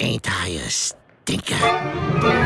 Ain't I a stinker?